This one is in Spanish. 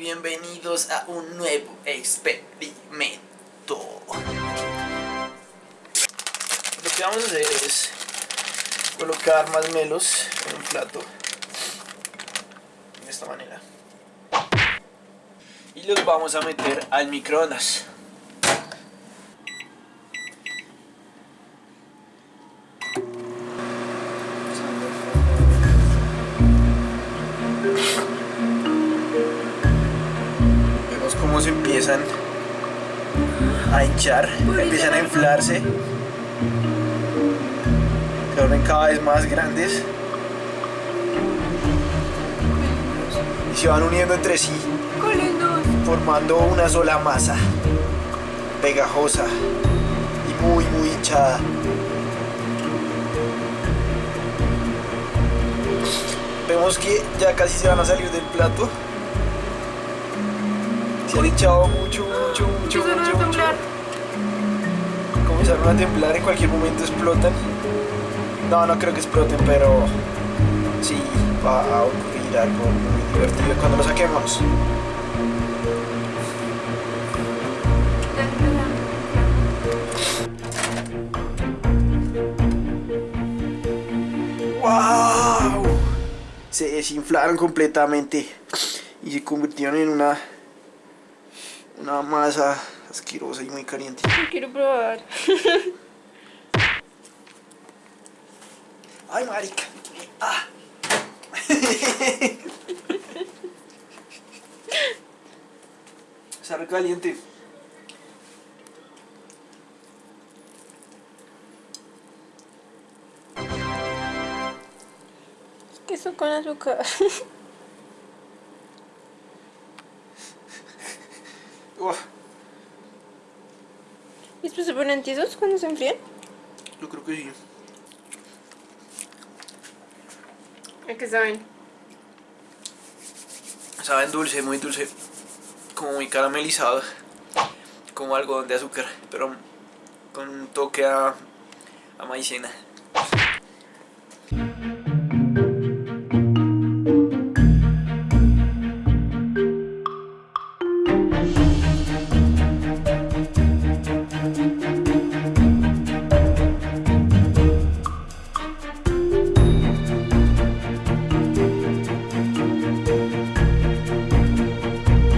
bienvenidos a un nuevo experimento. Lo que vamos a hacer es colocar marshmallows en un plato de esta manera y los vamos a meter al microondas. Cómo se empiezan a hinchar, empiezan a inflarse, se vuelven cada vez más grandes y se van uniendo entre sí, formando una sola masa pegajosa y muy muy hinchada. Vemos que ya casi se van a salir del plato. Se han hinchado mucho, mucho, mucho, Empezaron mucho, a mucho. temblar. Comenzaron a temblar, en cualquier momento explotan. No, no creo que exploten, pero sí va a ocurrir algo muy divertido cuando lo saquemos. ¡Wow! Se desinflaron completamente y se convirtieron en una una masa asquerosa y muy caliente. Quiero probar. Ay, marica. Ah. Está re caliente. Queso con azúcar. Uf, ¿Y después se ponen tiesos cuando se enfrían? yo creo que sí. ¿A qué saben? Saben dulce, muy dulce. Como muy caramelizado. Como algodón de azúcar. Pero con un toque a, a maicena.